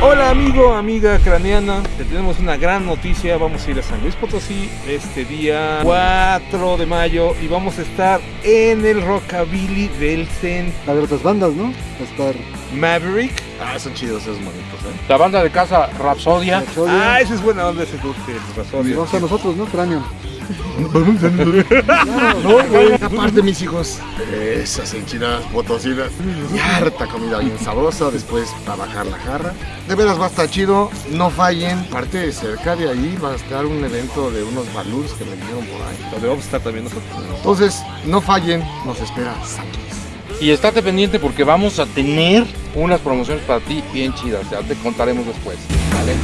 Hola amigo, amiga craneana, te tenemos una gran noticia, vamos a ir a San Luis Potosí este día 4 de mayo y vamos a estar en el Rockabilly del Centro. Va a haber otras bandas, ¿no? Va a estar Maverick. Ah, son chidos esos monitos, ¿eh? La banda de casa Rapsodia. Rapsodia. Ah, esa es buena onda ese y Rasodio. vamos a nosotros, ¿no? Cráneo. Aparte, mis hijos, esas enchiladas potosinas y harta comida bien sabrosa. Después, para bajar la jarra. De veras va a estar chido. No fallen. Aparte, cerca de ahí va a estar un evento de unos balloons que me dijeron por ahí. Donde vamos a estar también nosotros. Entonces, no fallen. Nos espera San Luis. Y estate pendiente porque vamos a tener unas promociones para ti bien chidas. Ya te contaremos después. ¿vale?